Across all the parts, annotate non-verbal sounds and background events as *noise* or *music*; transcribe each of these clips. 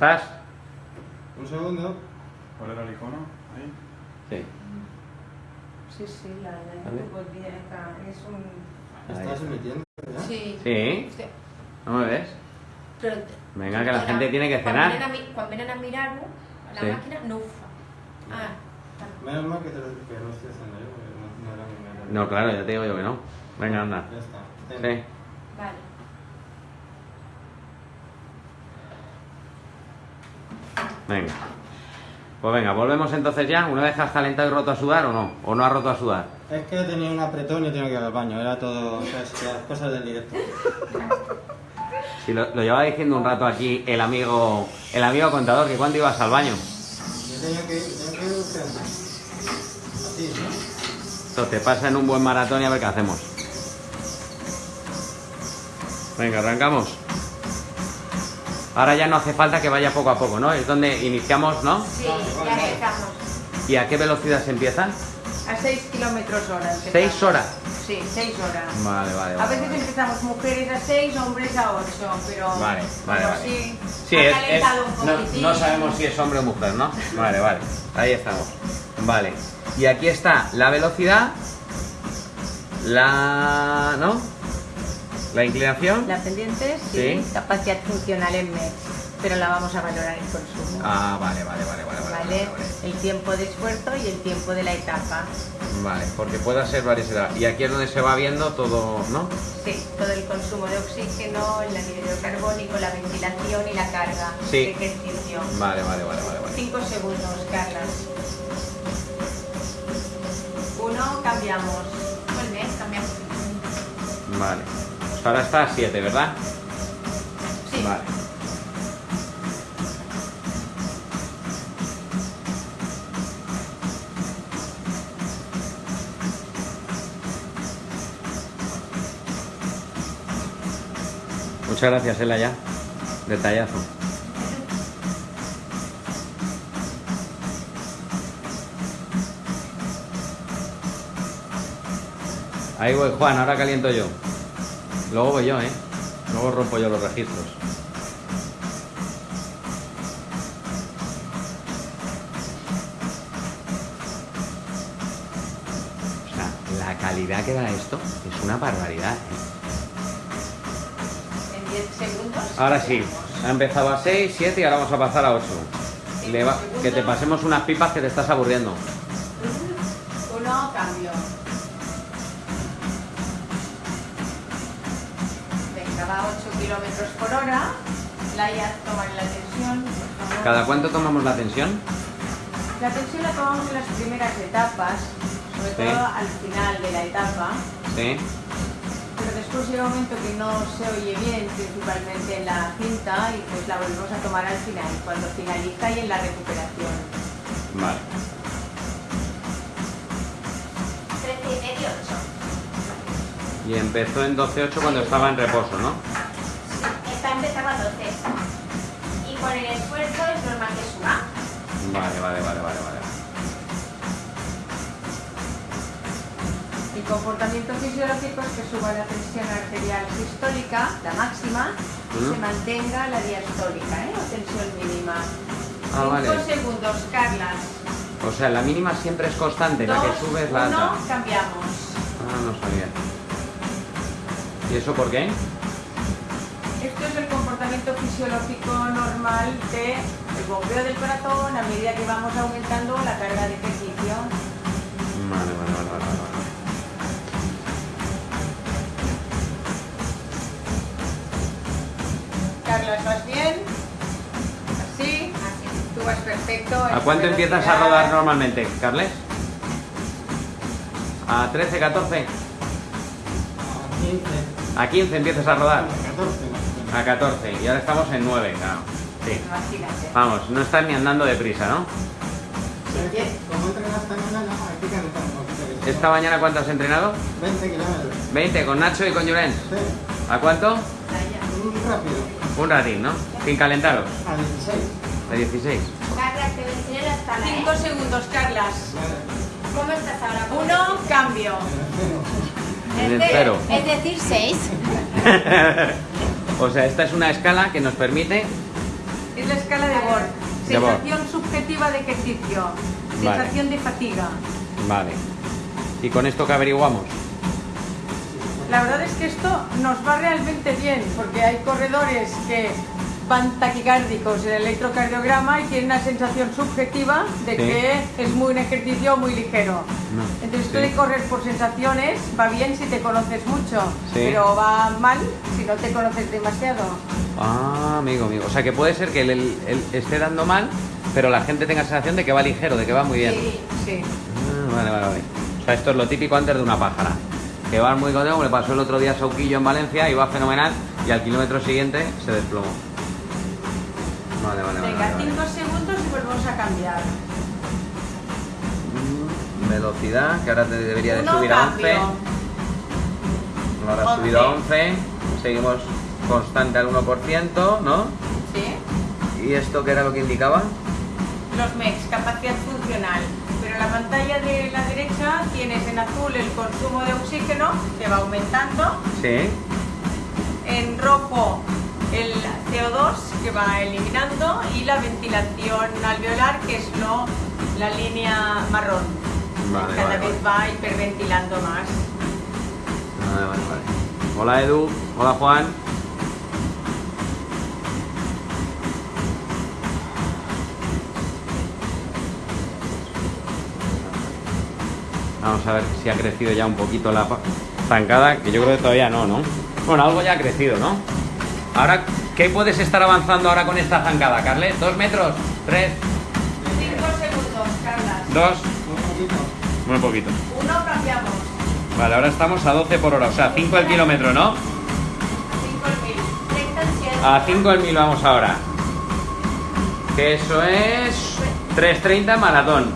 ¿Estás? Un segundo. ¿Cuál era el icono? Ahí. Sí. Sí, sí, la de es un... ¿Estás emitiendo? Sí. Sí. Sí. ¿No me ves? Pero, Venga, que la gente tiene que Cuando cenar. vienen a, mi- cuando vienen a mirar a la Sí. máquina, no ufa. Ah. Menos mal que, te lo, que no estoy haciendo yo, porque no, no era mi. No, claro, ya te digo yo que no. Venga, anda. Ya está. Sí. Vale. Venga. Pues venga, volvemos entonces ya. ¿Una vez has calentado y roto a sudar o no? ¿O no has roto a sudar? Es que tenía un apretón y tenía que ir al baño. Era todo. O sea, es- las cosas del directo. Si lo, lo llevaba diciendo un rato aquí el amigo el amigo contador, que cuando ibas al baño. Yo tenía que ir, tenía que ir. Así, ¿no? Entonces pasa en un buen maratón y a ver qué hacemos. Venga, arrancamos. Ahora ya no hace falta que vaya poco a poco, ¿no? Es donde iniciamos, ¿no? Sí, ya empezamos. ¿Y a qué velocidad se empieza? A 6 kilómetros hora. empezamos. ¿Seis horas? Sí, 6 horas. Vale, vale, A veces vale. empezamos mujeres a 6, hombres a 8, pero, Vale, vale, pero vale. sí, Sí, ha es, un no, no sabemos si es hombre o mujer, ¿no? Vale, vale. Ahí estamos. Vale. Y aquí está la velocidad, la... ¿no? La inclinación. La pendiente, sí, Sí. capacidad funcional en MEX, pero la vamos a valorar en consumo. Ah, vale, vale, vale, vale, vale. ¿Vale? Vale, El tiempo de esfuerzo y el tiempo de la etapa. Vale, porque puede ser varias edades. Y aquí es donde se va viendo todo, ¿no? Sí, todo el consumo de oxígeno, el anhídrido carbónico, la ventilación y la carga Sí. de ejercicio. Vale, vale, vale, vale. vale. 5 segundos, Carlas. Uno, cambiamos. Bien, cambiamos. Vale. Pues ahora está a 7, ¿verdad? Sí. Vale. Muchas gracias, Ela, ya. Detallazo. Ahí voy, Juan, ahora caliento yo. Luego voy yo, ¿eh? Luego rompo yo los registros. O sea, la calidad que da esto es una barbaridad, ¿eh? En 10 segundos. Ahora sí, ha empezado a 6, 7 y ahora vamos a pasar a 8. Le va- que te pasemos unas pipas que te estás aburriendo. Laia, toma la tensión. ¿Cada cuánto tomamos la tensión? La tensión la tomamos en las primeras etapas, sobre Sí. todo al final de la etapa. Sí. Pero después llega un momento que no se oye bien, principalmente en la cinta, y pues la volvemos a tomar al final, cuando finaliza y en la recuperación. Vale. 13 y medio, 8. Y empezó en 12.8 cuando estaba en reposo, ¿no? Esta empezaba a 12. Con el esfuerzo es normal que suba. Vale, vale, vale, vale, vale. El comportamiento fisiológico es que suba la tensión arterial sistólica, la máxima, y se mantenga la diastólica, ¿eh? o tensión mínima. Ah, 5 vale. segundos, Carlas. O sea, la mínima siempre es constante, la que Dos, sube es la uno, alta. cambiamos. Ah, no sabía. ¿Y eso por qué? Comportamiento fisiológico normal del bombeo del corazón a medida que vamos aumentando la carga de ejercicio. Vale, vale, vale, vale, vale. Carlos, ¿vas bien? ¿Así? Tú vas perfecto. ¿A cuánto empiezas a rodar normalmente, Carles? ¿A 13, 14? A 15, ¿A 15 empiezas a rodar? a 14 más o menos. A 14. Y ahora estamos en 9, claro. Sí. Vamos, no estás ni andando deprisa, ¿no? Esta mañana, hay que calentar un poquito. que ¿Esta mañana cuánto has entrenado? 20 kilómetros. 20, con Nacho y con Llorens. Sí, ¿A cuánto? un rápido. Un ratín, ¿no? Sin calentaros. A 16. De 16. Carlas, te voy a enseñar la escala, ¿eh? 5 segundos, Carlas. ¿Cómo estás ahora? ¿Cómo Uno, cambio. En el cero. Es decir, 6. *laughs* o sea, esta es una escala que nos permite... Es la escala de Yabor. Sensación subjetiva de ejercicio. Vale. Sensación de fatiga. Vale. ¿Y con esto qué averiguamos? La verdad es que esto nos va realmente bien, porque hay corredores que van taquicárdicos en el electrocardiograma y tienen una sensación subjetiva de Sí. que es muy un ejercicio muy ligero. No. Entonces esto Sí. de correr por sensaciones va bien si te conoces mucho, Sí. pero va mal si no te conoces demasiado. Ah, amigo, amigo. O sea, que puede ser que él, él- él esté dando mal, pero la gente tenga sensación de que va ligero, de que va muy bien. Sí, sí. Ah, vale, vale, vale. O sea, esto es lo típico antes de una pájara. Que va muy contento, como le pasó el otro día a Sauquillo en Valencia, iba fenomenal y al kilómetro siguiente se desplomó. Vale, vale. Venga, vale, vale. 5 segundos y volvemos a cambiar. Mm, Velocidad, que ahora te debería de Uno, subir a 11. cambio. Ahora ha subido a 11. Seguimos constante al 1%, ¿no? Sí. ¿Y esto qué era lo que indicaba? Los MEX, capacidad funcional. Pero la pantalla de la derecha tienes en azul el consumo de oxígeno, que va aumentando. Sí. En rojo el CO2, que va eliminando. Y la ventilación alveolar, que es lo, la línea marrón. Vale, Cada vale, vez va hiperventilando más. Hola Edu, hola Juan. Vamos a ver si ha crecido ya un poquito la zancada, que yo creo que todavía no, ¿no? Bueno, algo ya ha crecido, ¿no? Ahora, ¿qué puedes estar avanzando ahora con esta zancada, Carles? ¿Dos metros? ¿Tres? 5 segundos, Carlas. ¿Dos? Muy poquito. Uno, cambiamos. Vale, ahora estamos a 12 por hora, o sea, 5 el kilómetro, ¿no? 5 el mil. 30 en 100. A 5 el mil vamos ahora. Que eso es 3.30 maratón.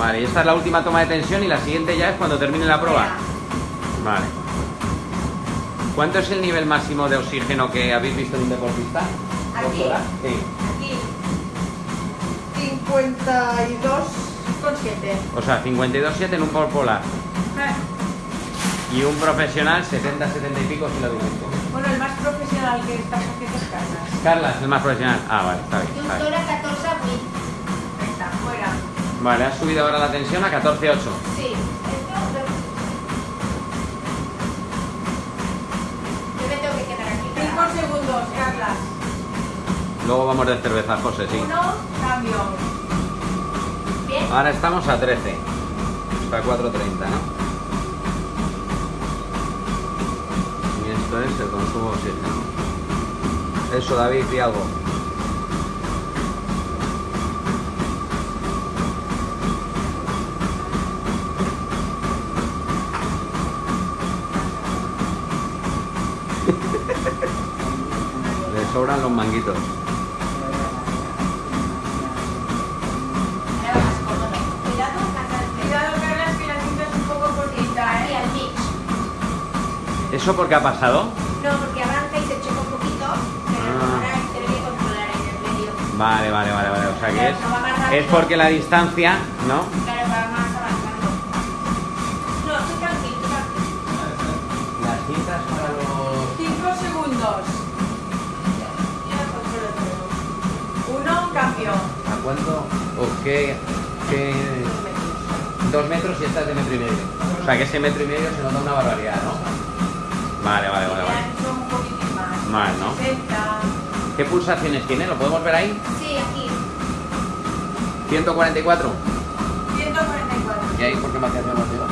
Vale, y esta es la última toma de tensión y la siguiente ya es cuando termine la prueba. Vale. ¿Cuánto es el nivel máximo de oxígeno que habéis visto en un deportista? Aquí. Sí. Aquí. 52 con 7. O sea, 52,7 en un por polar. Y un profesional 70, 70 y pico si lo dices. Bueno, el más profesional que estás haciendo es Carlas. Carla es el más profesional. Ah, vale, está bien. está bien. Vale, ha subido ahora la tensión a 14,8. Sí. Esto. Yo me tengo que quedar aquí. 5 para- segundos, Carlas. Luego vamos de cerveza, José, sí. Uno, cambio. Bien. Ahora estamos a 13. Hasta 4.30, ¿no? Y esto es el consumo de oxígeno. Eso, David, y algo. ¿Eh? al pitch. ¿Eso por qué ha pasado? No, porque arranca y se choca un poquito, pero Ah. ahora tiene que controlar en el medio. Vale, vale, vale, vale. O sea que es, No es porque la distancia, ¿no? Cuánto? ¿O qué, qué- Dos metros y esta es de metro y medio. O sea que ese metro y medio se nota una barbaridad, ¿no? Vale, vale, vale, vale. Ya son un poquitín más. Más, ¿no? 60. ¿Qué pulsaciones tiene? ¿Lo podemos ver ahí? Sí, aquí. 144. 144. ¿Y ahí por qué me hacías menos arriba?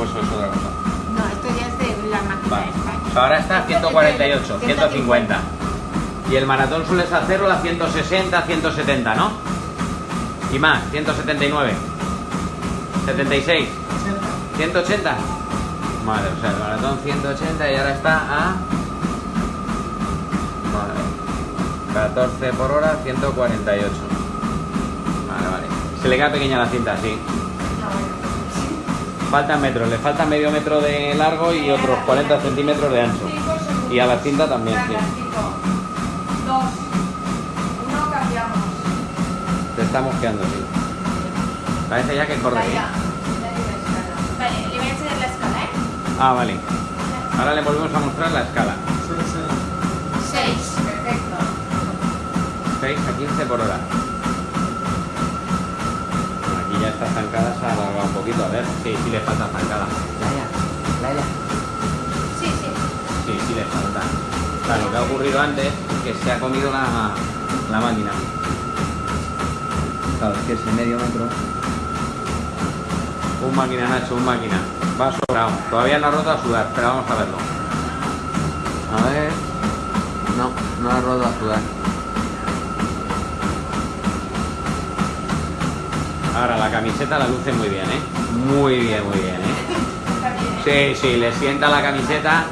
O eso es otra cosa. No, esto ya es de la máquina Vale. esta. O sea, ahora está a 148, 150. Y el maratón sueles hacerlo a 160, 170, ¿no? Y más, 179. 76. 180. Vale, o sea, el maratón 180 y ahora está a... Vale. 14 por hora, 148. Vale, vale. Se le queda pequeña la cinta, sí. Faltan metros, le falta medio metro de largo y otros 40 centímetros de ancho. 5 segundos. Y a la cinta también, sí. Dos. Uno, cambiamos. Te estamos quedando, sí. Parece ya que corre, Carlas. Vale, le voy a enseñar la escala, ¿eh? Ah, vale. Ahora le volvemos a mostrar la escala. Sí, sí. 6. Perfecto. 6 a 15 por hora. Aquí ya está zancada, se ha alargado un poquito. A ver, sí, sí le falta zancada. Laia, Laia. Sí, sí. Sí, sí le falta. Sea, lo que ha ocurrido antes es que se ha comido la, la máquina. Claro, es que ese medio metro. Un máquina, Nacho, un máquina. Va sobrado. Todavía no ha roto a sudar, pero vamos a verlo. A ver. No, no ha roto a sudar. Ahora la camiseta la luce muy bien, ¿eh? Muy bien, muy bien, ¿eh? *laughs* Bien. Sí, sí, le sienta la camiseta.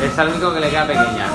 Es el único que le queda pequeña.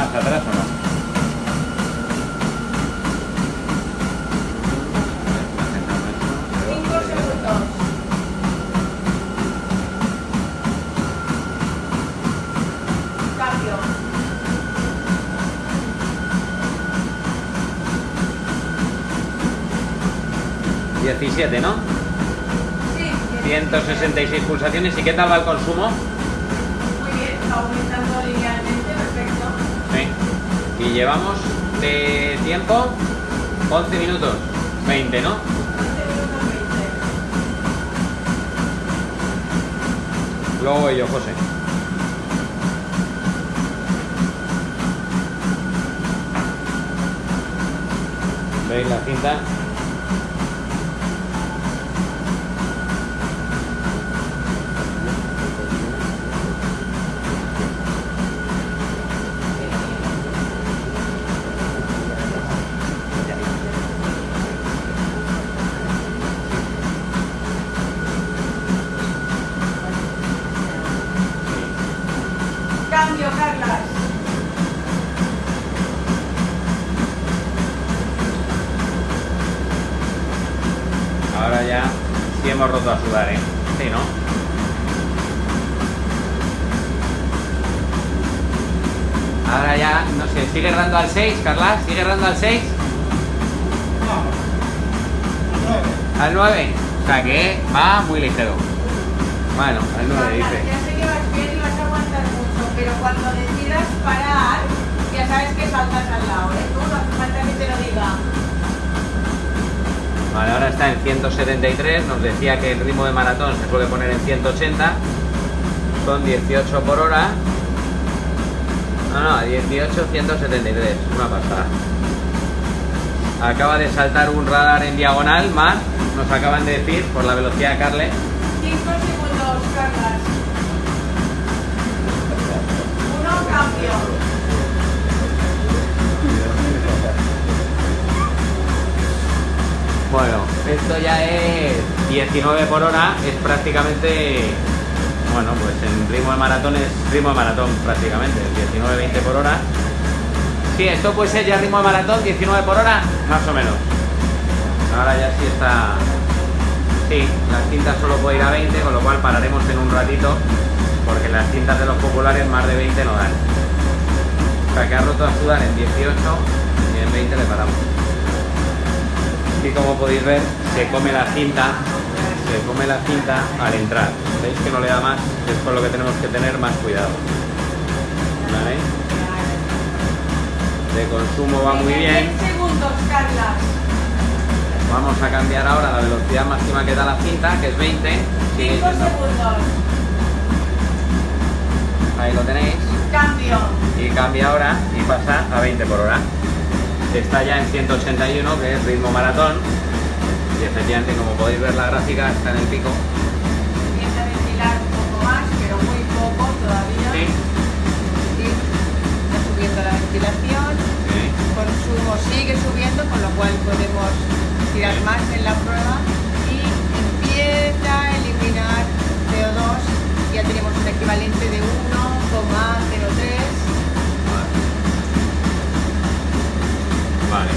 Más atrás o no? Cinco segundos. Cambio. 17, ¿no? Sí, 166 pulsaciones. ¿Y qué tal va el consumo? Y llevamos de tiempo 11 minutos. 20, ¿no? 11 minutos 20. Luego voy yo, José. ¿Veis la cinta? Sé, ¿sigue dando al 6, Carla? ¿Sigue dando al 6? ¿Al 9? O sea que va muy ligero. Bueno, al 9 Carlas, dice. Ya sé que vas bien y vas a aguantar mucho, pero cuando decidas parar, ya sabes que saltas al lado, ¿eh? Tú no hace falta que te lo diga. Vale, ahora está en 173. Nos decía que el ritmo de maratón se suele poner en 180. Son 18 por hora. No, no, 18, 173. Una pasada. Acaba de saltar un radar en diagonal más. Nos acaban de decir por la velocidad de Carle. 5 segundos, Carlas. Uno, cambio. Bueno, esto ya es 19 por hora. Es prácticamente. Bueno, pues en ritmo de maratón es ritmo de maratón prácticamente. 19-20 por hora. Sí, esto puede ser ya ritmo de maratón, 19 por hora, más o menos. Ahora ya sí está. Sí, las cintas solo puede ir a 20, con lo cual pararemos en un ratito, porque las cintas de los populares más de 20 no dan. O sea que ha roto a sudar en 18 y en 20 le paramos. Y como podéis ver, se come la cinta, se come la cinta al entrar. ¿Veis que no le da más? Es con lo que tenemos que tener más cuidado. ¿Vale? De consumo va muy bien. 10 segundos, Carlas. Vamos a cambiar ahora la velocidad máxima que da la cinta, que es 20. Sigue 5 siendo- segundos. Ahí lo tenéis. Cambio. Y cambia ahora y pasa a 20 por hora. Está ya en 181, que es ritmo maratón. Y efectivamente, como podéis ver, la gráfica está en el pico. Empieza a ventilar un poco más, pero muy poco todavía. Sí. Sí, Está subiendo la ventilación. Sí. consumo sigue subiendo, con lo cual podemos tirar más en la prueba y empieza a eliminar CO2. Ya tenemos un equivalente de 1,03. Vale. Vale,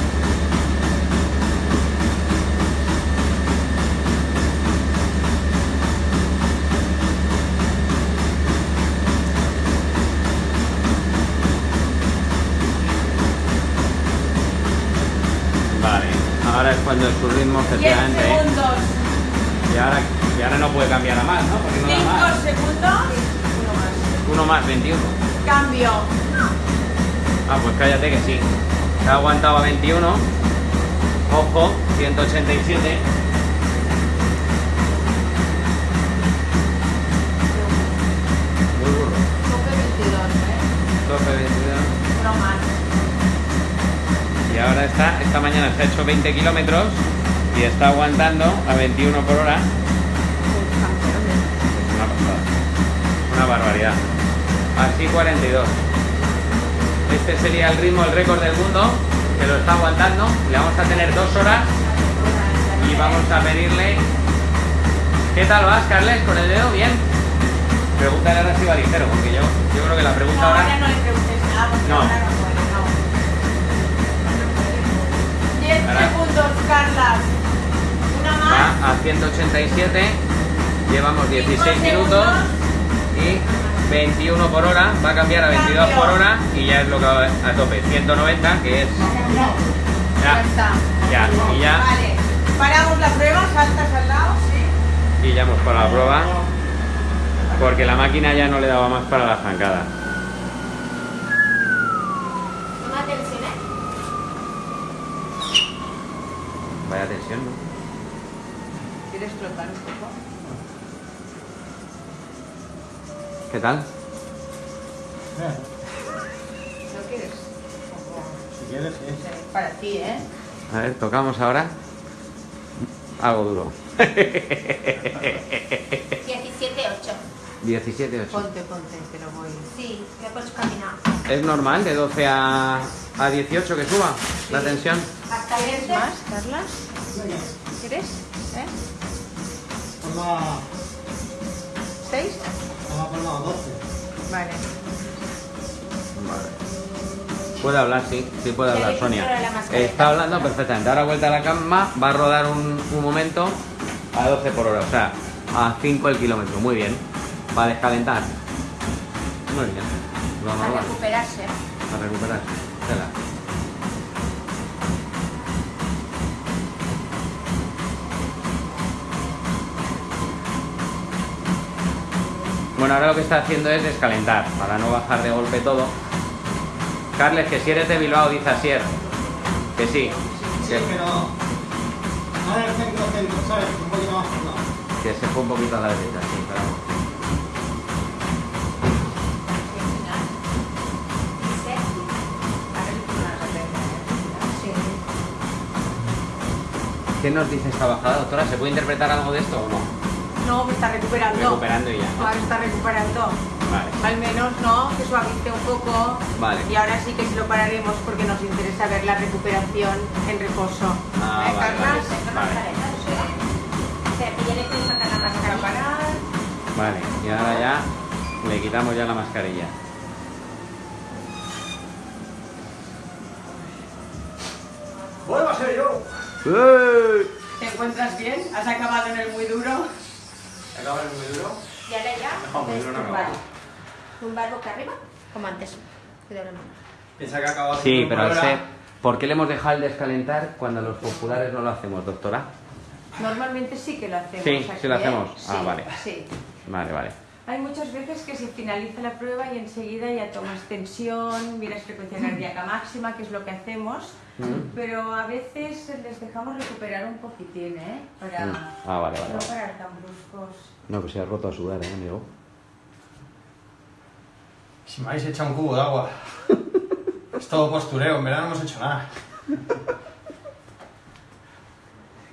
su ritmo, 10 efectivamente. ¿eh? segundos. Y ahora, y ahora no puede cambiar a más, ¿no? Porque no da 5 más. segundos. Uno más. Uno más, 21. Cambio. Ah, pues cállate que sí. Se ha aguantado a 21. Ojo, 187. Muy burro. Tope 22, ¿eh? Tope 22. Uno más. Y ahora está, esta mañana se ha hecho 20 kilómetros y está aguantando a 21 por hora. Es una pasada. Una barbaridad. Así 42. Este sería el ritmo, el récord del mundo, que lo está aguantando. Le vamos a tener dos horas y vamos a pedirle. ¿Qué tal vas, Carles? ¿Con el dedo? ¿Bien? Pregúntale ahora si va ligero, porque yo, yo creo que la pregunta ahora. 87, llevamos 16 minutos y 21 por hora, va a cambiar a 22 por hora y ya es lo que va a tope, 190 que es... Ya, ya, y ya... Vale, paramos la prueba, saltas al lado, sí. Y ya hemos parado la prueba porque la máquina ya no le daba más para la zancada. ¿Qué tal? Eh, ¿No quieres? Si quieres, sí. Sí, Para ti, ¿eh? A ver, tocamos ahora. Algo duro. 17-8. 17, 8. Ponte, ponte, que lo voy. Sí, ya puedes caminar. ¿Es normal de 12 a, a 18 que suba la tensión? Hasta ¿Quieres 20. más, Carlas? ¿Quieres? ¿Eh? Ponla, ¿Seis? Ponla, ponla 12. Vale. Vale. Puede hablar, sí, sí puede hablar, Sonia. Está hablando perfectamente. Ahora vuelta a la cama, va a rodar un, un momento a 12 por hora, o sea, a 5 el kilómetro. Muy bien. Va a descalentar. Muy bien. Lo A recuperarse. A recuperarse. Tela. Bueno, ahora lo que está haciendo es descalentar para no bajar de golpe todo. Carles, que si eres de Bilbao, dice Asier. Que sí. Sí, Que, pero. No en el centro, centro, ¿sabes? Un poquito más lado. que se fue un poquito a la derecha, sí, pero... ¿Qué nos dice esta bajada, doctora? ¿Se puede interpretar algo de esto o no? No, que está recuperando. Recuperando y ya, ¿no? Ahora está recuperando. Vale. Al menos, ¿no? Que suavice un poco. Vale. Y ahora sí que sí lo pararemos porque nos interesa ver la recuperación en reposo. Ah, ¿Eh, vale, Carlas? vale. Para parar. Vale, y ahora ya le quitamos ya la mascarilla. ¡Vuelva a ser yo! ¿Te encuentras bien? ¿Has acabado en el muy duro? ¿Acaba el muy duro? Y ahora ya, No, muy duro no acaba. tumbar boca arriba, como antes. Cuidado la mano. Piensa que ha acabado Sí, pero al ser... ¿Por qué le hemos dejado el descalentar cuando los populares no lo hacemos, doctora? Normalmente sí que lo hacemos. Sí, aquí, sí lo ¿eh? hacemos. Ah, Sí, vale. Sí. Vale, vale. Hay muchas veces que se finaliza la prueba y enseguida ya tomas tensión, miras frecuencia cardíaca máxima, que es lo que hacemos, Mm. pero a veces les dejamos recuperar un poquitín, ¿eh? Para Mm. Ah, vale, vale. no vale. parar tan bruscos. No, pues se ha roto a sudar, ¿eh, amigo? Si me habéis echado un cubo de agua. *laughs* es todo postureo, en verdad no hemos hecho nada.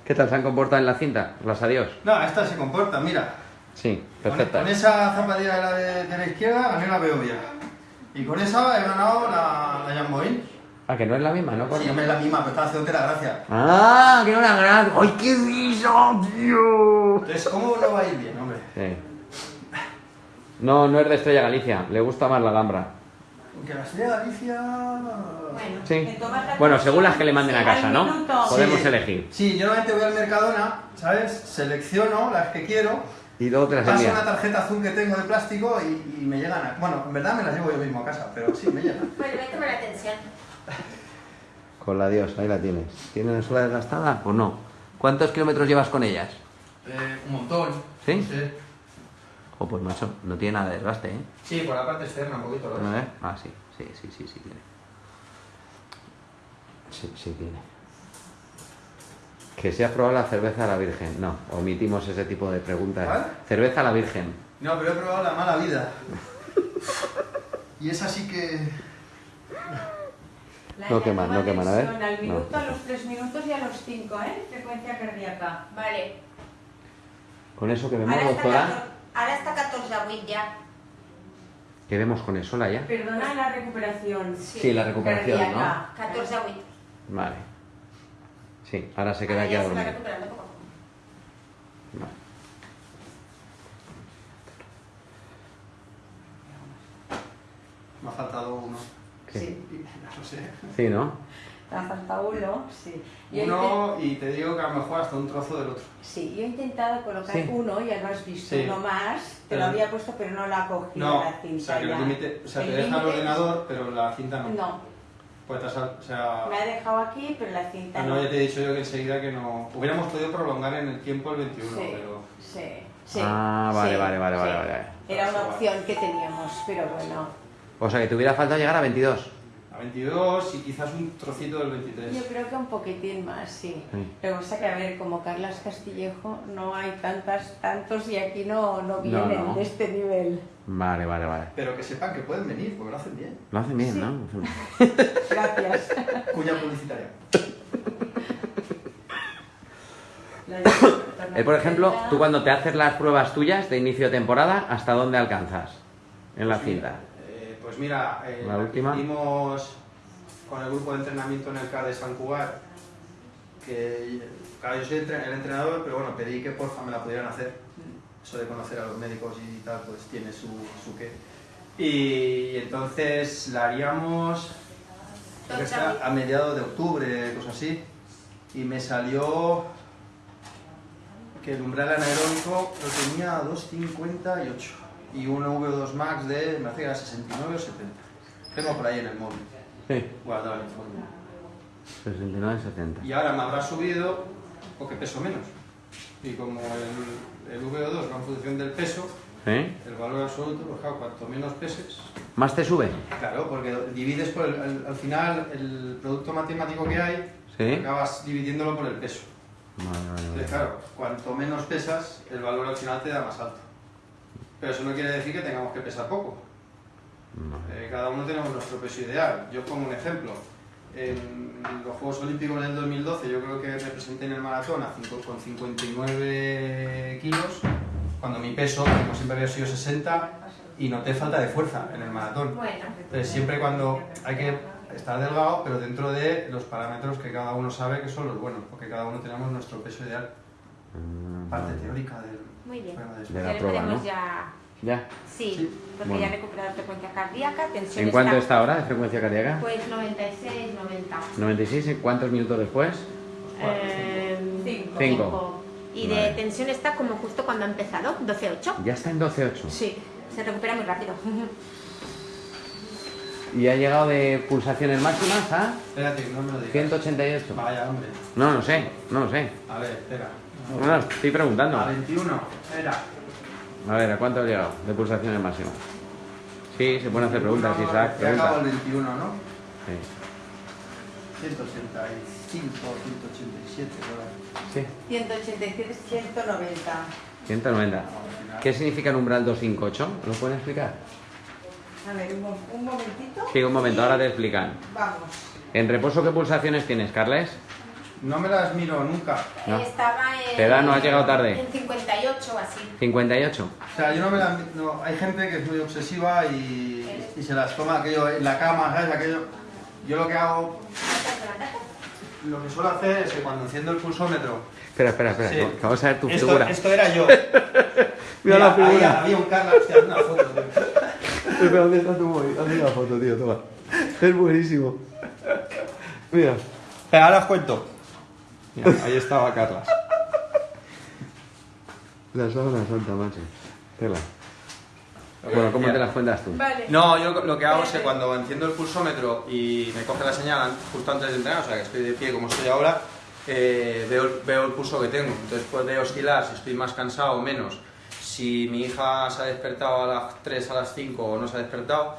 ¿Qué tal se han comportado en la cinta? Las adiós. No, esta se comporta, mira. Sí, perfecta. con esa zapatilla de la, de, de la izquierda gané la Beovia. Y con esa he ganado la, la Jamboín. Ah, que no es la misma, ¿no? Sí, hombre, es la misma, pero está haciéndote la gracia. Ah, que no la gran. ¡Ay, qué risa, tío! Entonces, ¿cómo no va a ir bien, hombre? Sí. No, no es de Estrella Galicia, le gusta más la Alhambra. Aunque la Estrella Galicia... Bueno, Sí. la Bueno, según las que le manden a casa, ¿no? minuto. Podemos Sí. elegir. Sí, yo normalmente voy al Mercadona, ¿sabes? Selecciono las que quiero, Y luego te las paso envía. una tarjeta azul que tengo de plástico y, y me llegan a... Bueno, en verdad me las llevo yo mismo a casa, pero sí, me llegan. Bueno, voy a tomar atención. *laughs* Con la Dios, ahí la tienes. ¿Tiene la suela desgastada o no? ¿Cuántos kilómetros llevas con ellas? Eh, un montón. ¿Sí? Sí. Oh, pues macho, no tiene nada de desgaste, ¿eh? Sí, por la parte externa un poquito. ¿lo ves? Ah, sí, sí, sí, sí, sí tiene. Sí, sí tiene. Que si has probado la cerveza a la Virgen. No, omitimos ese tipo de preguntas. ¿Cuál? Cerveza a la Virgen. No, pero he probado la mala vida. *laughs* Y es así que... La No queman, no queman, a ver. Al No. minuto, a los 3 minutos y a los 5, ¿eh? Frecuencia cardíaca. Vale. Con eso que vemos, Ahora está, doctora. 14, ahora está 14 a 8 ya. Que vemos con eso, ya. Perdona la recuperación. Sí, la recuperación, ¿no? cardíaca. 14 a 8. Vale. Sí, ahora se queda Ahora aquí a dormir. recuperando poco a poco. Vale. Me ha faltado uno. ¿Qué? Sí, No sé. Sí, ¿no? te ha faltado uno, sí. Yo he Uno y te digo que a lo mejor hasta un trozo del otro. Sí, yo he intentado colocar Sí. uno, ya lo has visto, Sí. uno más, te Pero- lo había puesto pero no la ha cogido No, la cinta o sea, que ya. el límite... O sea, te El deja el ordenador, pero la cinta no. No, Pues te has- o sea... me ha dejado aquí, pero la cinta Ah, no. no, ya te he dicho yo que enseguida que no... Hubiéramos podido prolongar en el tiempo el 21, Sí, pero... sí, sí. Ah, vale, sí, vale, vale, sí. vale, vale. Era una Igual. opción que teníamos, pero bueno. O sea, que te hubiera faltado llegar a 22. A 22 y quizás un trocito del 23. Yo creo que un poquitín más, sí. Sí. Lo que pasa que, a ver, como Carlas Castillejo, no hay tantas, tantos y aquí no, no vienen no. de este nivel. Vale, vale, vale. Pero que sepan que pueden venir, porque lo hacen bien. Lo hacen bien, Sí. ¿no? *laughs* Gracias. Cuña publicitaria. Eh, por ejemplo, tú cuando te haces las pruebas tuyas de inicio de temporada, ¿hasta dónde alcanzas en la cinta? Pues mira, eh, La última. hicimos con el grupo de entrenamiento en el CAR de San Cugat, que claro, yo soy el entrenador, pero bueno, pedí que porfa me la pudieran hacer. Eso de conocer a los médicos y tal, pues tiene su, su qué. Y, entonces la haríamos a mediados de octubre, cosas así. Y me salió que el umbral anaeróbico lo tenía a 2,58 y un VO2 max de, me era 69 o 70. Tengo por ahí en el móvil, Sí. guardado el informe. 69, 70. Y ahora me habrá subido porque peso menos. Y como el, el VO2 va en función del peso, el valor absoluto, pues claro, cuanto menos peses, ¿Más te sube? claro, porque divides por el, al, al final el producto matemático que hay, Sí. acabas dividiéndolo por el peso. Vale, vale, vale. Entonces, claro, cuanto menos pesas, el valor al final te da más alto. Pero eso no quiere decir que tengamos que pesar poco. Eh, cada uno tenemos nuestro peso ideal. Yo pongo un ejemplo. En los Juegos Olímpicos del 2012 yo creo que me presenté en el maratón a cinco- con 59 kilos, cuando mi peso, como siempre había sido 60, y noté falta de fuerza en el maratón. Entonces siempre cuando hay que estar delgado, pero dentro de los parámetros que cada uno sabe que son los buenos, porque cada uno tenemos nuestro peso ideal. Parte teórica del muy bien. de De la prueba, ¿no? ya... Ya. Sí, Sí. porque Bueno. ya he recuperado frecuencia cardíaca, tensión ¿En cuánto está ahora de frecuencia cardíaca? Pues 96, 90. 96, ¿en cuántos minutos después? Eh, Cinco. Cinco. Y de Vale. tensión está como justo cuando ha empezado, 12,8. Ya está en 12.8. Sí, se recupera muy rápido. *laughs* Y ha llegado de pulsaciones máximas a Espérate, no me lo digas. 188. Vaya, hombre. No, no sé, no lo sé. A ver, espera. No, no, estoy preguntando. A 21. Espera. A ver, ¿a cuánto ha llegado de pulsaciones máximas? Sí, se pueden hacer preguntas, No, Isaac. Ya acabo el Pregunta. 21, ¿no? Sí. 185, 187, por ahí. sí, 187, 190. 190. ¿Qué significa el umbral 258? ¿Lo pueden explicar? A ver, un, un momentito. Sí, un momento, ahora te explican. Vamos. ¿En reposo qué pulsaciones tienes, Carles? No me las miro nunca. No. Estaba en. ¿Te da? ¿No has llegado tarde? En 58 o así. 58. O sea, yo no me las mi- no, Hay gente que es muy obsesiva y, y se las toma aquello en la cama, ¿sabes? Aquello. Yo lo que hago, lo que suelo hacer es que cuando enciendo el pulsómetro. Espera, espera, espera. Sí. que Vamos a ver tu esto, figura. esto era yo. *laughs* Mira la había- figura. Había, un Carla, hostia, haz una foto. tío. *laughs* Espera, ¿dónde está tu móvil? Hazme la foto, tío, toma. Es buenísimo. Mira. Ahora os cuento. Mira, ahí estaba Carla. La sábana santa, macho. Tela. Bueno, ¿cómo te las cuentas tú? Vale. No, yo lo que hago es que cuando enciendo el pulsómetro y me coge la señal justo antes de entrenar, o sea que estoy de pie como estoy ahora, eh, veo, el- veo el pulso que tengo. Entonces puede oscilar si estoy más cansado o menos. Si mi hija se ha despertado a las 3, a las 5 o no se ha despertado,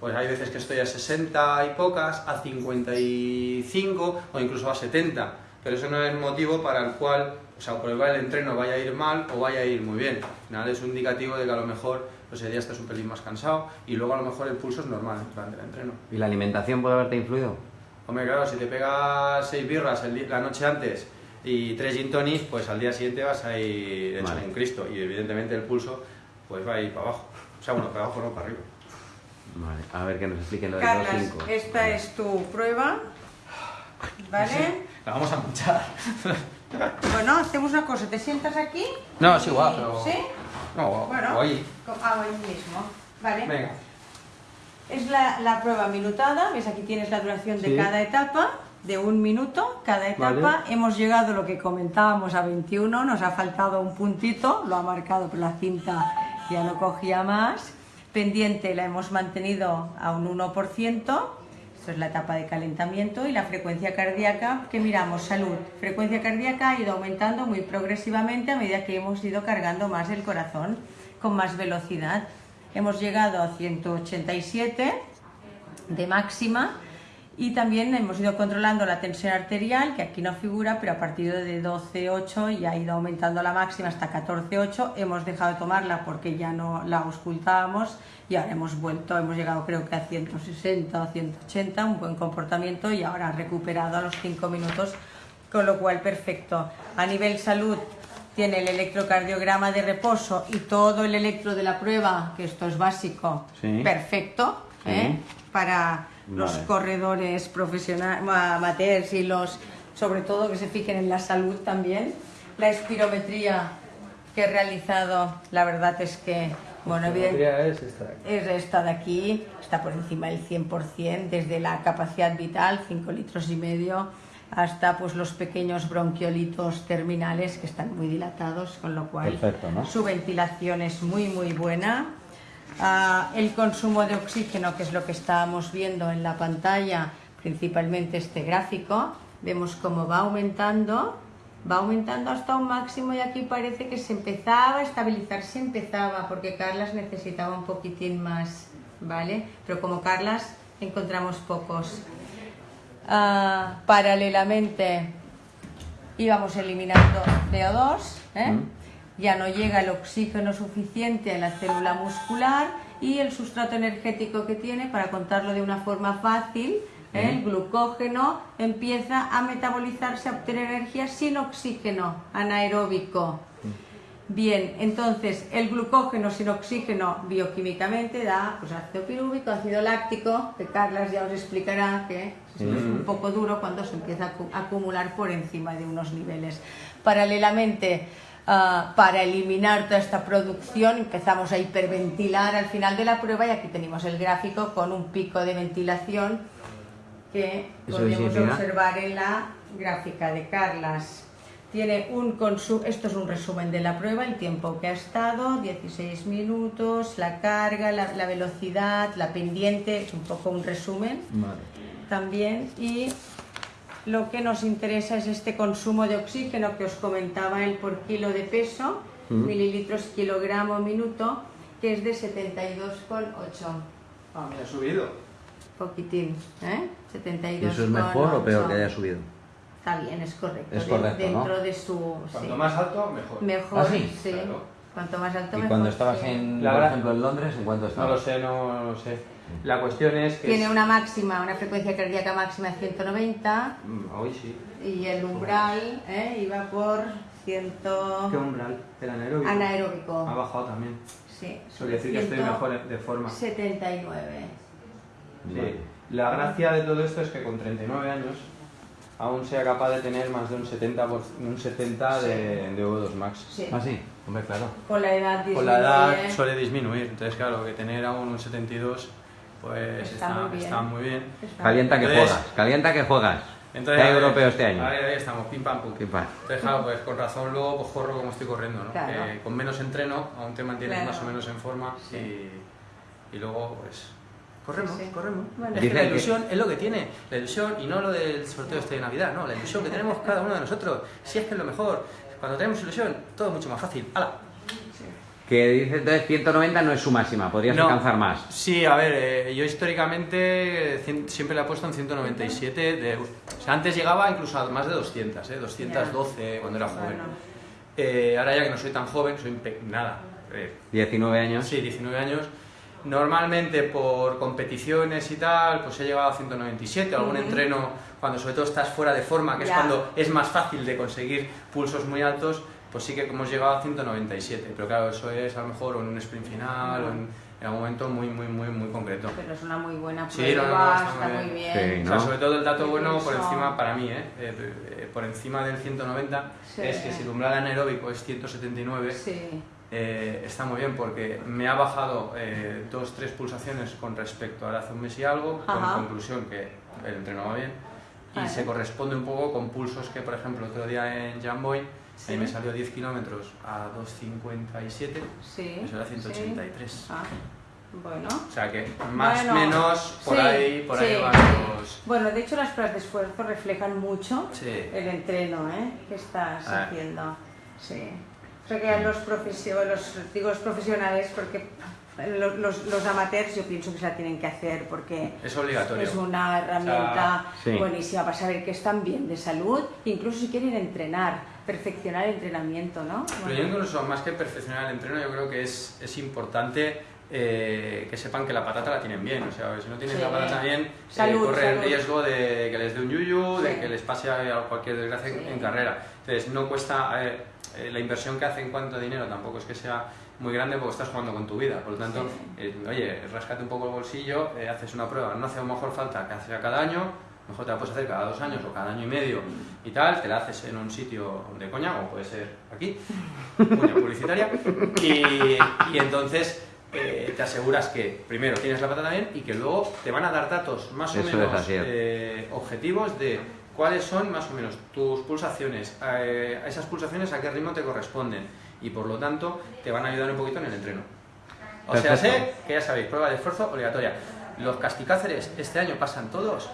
pues hay veces que estoy a 60 y pocas, a 55 o incluso a 70. Pero eso no es motivo para el cual, o sea, por el cual el entreno vaya a ir mal o vaya a ir muy bien. Al final es un indicativo de que a lo mejor pues, ese día estás un pelín más cansado y luego a lo mejor el pulso es normal durante el entreno. ¿Y la alimentación puede haberte influido? Hombre, claro, si te pegas seis birras el la noche antes y tres gin tonics, pues al día siguiente vas a ir hecho Vale. un Cristo y evidentemente el pulso pues va a ir para abajo. O sea, bueno, para abajo no, para arriba. Vale, a ver que nos expliquen lo de Carlas, 2.5. esta es tu prueba. ¿Vale? La vamos a manchar. *laughs* Bueno, hacemos una cosa. ¿Te sientas aquí? No, es igual, pero... ¿Sí? No, Bueno. Co- Ah, mismo. Vale. Venga. Es la, la prueba minutada, ves aquí tienes la duración de Sí. cada etapa, de un minuto cada etapa. Vale. Hemos llegado a lo que comentábamos a 21, nos ha faltado un puntito, lo ha marcado, pero la cinta ya no cogía más. Pendiente la hemos mantenido a un 1%, esto es la etapa de calentamiento, y la frecuencia cardíaca, que miramos, salud. Frecuencia cardíaca ha ido aumentando muy progresivamente a medida que hemos ido cargando más el corazón con más velocidad. Hemos llegado a 187 de máxima y también hemos ido controlando la tensión arterial, que aquí no figura, pero a partir de 12,8 ya ha ido aumentando la máxima hasta 14,8. Hemos dejado de tomarla porque ya no la auscultábamos y ahora hemos vuelto, hemos llegado creo que a 160 o 180, un buen comportamiento y ahora ha recuperado a los 5 minutos, con lo cual perfecto. A nivel salud tiene el electrocardiograma de reposo y todo el electro de la prueba, que esto es básico, Sí. perfecto, Sí. ¿eh? para los Vale. corredores profesionales, amateurs y los, sobre todo que se fijen en la salud también. La espirometría que he realizado, la verdad es que, bueno, evidentemente es esta de aquí. es esta de aquí, está por encima del 100%, desde la capacidad vital, 5 litros y medio, hasta pues los pequeños bronquiolitos terminales que están muy dilatados, con lo cual Perfecto, ¿no? su ventilación es muy muy buena. El consumo de oxígeno, que es lo que estábamos viendo en la pantalla, principalmente este gráfico, vemos cómo va aumentando, va aumentando hasta un máximo y aquí parece que se empezaba a estabilizar, se empezaba, porque Carlas necesitaba un poquitín más, ¿vale? Pero como Carlas encontramos pocos. Ah, paralelamente íbamos eliminando CO2, ¿eh? Mm. Ya no llega el oxígeno suficiente a la célula muscular y el sustrato energético que tiene, para contarlo de una forma fácil, ¿eh? el glucógeno empieza a metabolizarse, a obtener energía sin oxígeno anaeróbico. Bien, entonces el glucógeno sin oxígeno bioquímicamente da pues, ácido pirúvico, ácido láctico, que Carlas ya os explicará que es un poco duro cuando se empieza a acumular por encima de unos niveles. Paralelamente, ah, para eliminar toda esta producción empezamos a hiperventilar al final de la prueba y aquí tenemos el gráfico con un pico de ventilación que Eso podemos observar en la gráfica de Carlas. Tiene un esto es un resumen de la prueba, el tiempo que ha estado, 16 minutos, la carga, la, la velocidad, la pendiente, es un poco un resumen Vale. también. Y lo que nos interesa es este consumo de oxígeno que os comentaba el por kilo de peso, mililitros kilogramo minuto, que es de 72,8. Ah, me ha subido. Poquitín, ¿eh? 72,8. ¿Eso es mejor o peor que haya subido? Está bien, es correcto. Es de- correcto, Dentro ¿no? de su... Cuanto sí. más alto, mejor. Mejor, ¿Ah, sí? sí. Claro. Cuanto más alto, ¿Y mejor. cuando estabas sí. en, por ejemplo, en Londres, en cuánto No estabas? lo sé, no lo sé. La cuestión es que... Tiene es- una máxima, una frecuencia cardíaca máxima de 190, Mm, Hoy sí. y el umbral ¿eh? iba por 100... ¿Qué umbral? El anaeróbico. Anaeróbico. Ha bajado también. Sí, quiere decir que estoy mejor de forma. 79. Sí. La gracia de todo esto es que con 39 años aún sea capaz de tener más de un 70, por- un 70 de, de V2 Max. Sí. Ah, sí, hombre, claro. Con la edad Con disminuye. la edad suele disminuir, entonces claro, que tener aún un 72 pues Está está, muy bien. está muy bien. Está- Calienta que Entonces- juegas, calienta que juegas. Entonces, ¿Qué a ver, europeo este año? Ahí, ahí estamos, pim pam pum. Pim, pam. Entonces, claro, pues con razón luego pues corro como estoy corriendo, ¿no? Claro. Con menos entreno aún te mantienes Claro. más o menos en forma Sí. y, y luego pues corremos, Sí, sí. corremos. Bueno. es que la que- ilusión es lo que tiene, la ilusión y no lo del sorteo este de Navidad, no, la ilusión que tenemos cada uno de nosotros. Si es que es lo mejor, cuando tenemos ilusión todo es mucho más fácil. ¡Hala! Que dice entonces 190 no es su máxima, podrías No. alcanzar más. Sí, a ver, eh, yo históricamente eh, cien- siempre le he puesto en 197. De, o sea, antes llegaba incluso a más de 200, ¿eh? 212 cuando era joven. Bueno. Eh, ahora ya que no soy tan joven, soy nada, eh, 19 años. sí, 19 años. Normalmente por competiciones y tal, pues he llegado a 197, algún Ujú. entreno cuando sobre todo estás fuera de forma, que Ya. es cuando es más fácil de conseguir pulsos muy altos, pues sí que hemos llegado a 197. Pero claro, eso es a lo mejor en un sprint final o en, en algún momento muy, muy, muy, muy concreto. Pero es una muy buena Sí, prueba, no, no, no, está está muy bien. bien. Sí, O sea, ¿no? sobre todo el dato bueno por encima, para mí, ¿eh? Eh, eh, por encima del 190, Sí. es que si el umbral anaeróbico es 179, Sí, eh, está muy bien porque me ha bajado eh, dos, tres pulsaciones con respecto a hace un mes y algo, con Ajá. conclusión que el entreno va bien, y Vale. se corresponde un poco con pulsos que, por ejemplo, otro día en Jamboy, Sí. ahí me salió 10 kilómetros a 2.57, sí. eso era sí. 183. Ah, bueno. O sea que más o Bueno, menos por sí, ahí, por ahí sí, van sí. los... Bueno, de hecho las pruebas de esfuerzo reflejan mucho Sí. el entreno ¿eh? que estás Ah. haciendo. Sí. O sea que los, profesio- los, digo los profesionales, porque los, los- los amateurs yo pienso que se la tienen que hacer porque Es obligatorio. es una herramienta sí. buenísima para saber que están bien de salud, incluso si quieren entrenar, perfeccionar el entrenamiento, ¿no? Pero yo incluso más que perfeccionar el entreno, yo creo que es, es importante eh, que sepan que la patata la tienen bien. O sea, si no tienes Sí. la patata bien, eh, Salud, corre el salud. riesgo de que les dé un yuyu, de Sí. que les pase a cualquier desgracia en- Sí. en carrera. Entonces, no cuesta... eh, eh, la inversión que hace en cuanto a dinero tampoco es que sea muy grande porque estás jugando con tu vida. Por lo tanto, eh, oye, rascate un poco el bolsillo, eh, haces una prueba, no hace a lo mejor falta que hacer cada año, mejor te la puedes hacer cada dos años o cada año y medio y tal, te la haces en un sitio de coña, o puede ser aquí, cuña publicitaria, y, y entonces eh, te aseguras que primero tienes la patata bien y que luego te van a dar datos más o Eso menos eh, objetivos de cuáles son más o menos tus pulsaciones, eh, a esas pulsaciones a qué ritmo te corresponden y por lo tanto te van a ayudar un poquito en el entreno. O sea, sé que ya sabéis, prueba de esfuerzo obligatoria. Los casticáceres este año pasan todos,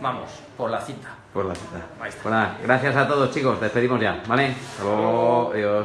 vamos, por la cita. Por la cita. Ahí está. Pues nada, gracias a todos chicos, despedimos ya, ¿vale? Hasta luego, adiós.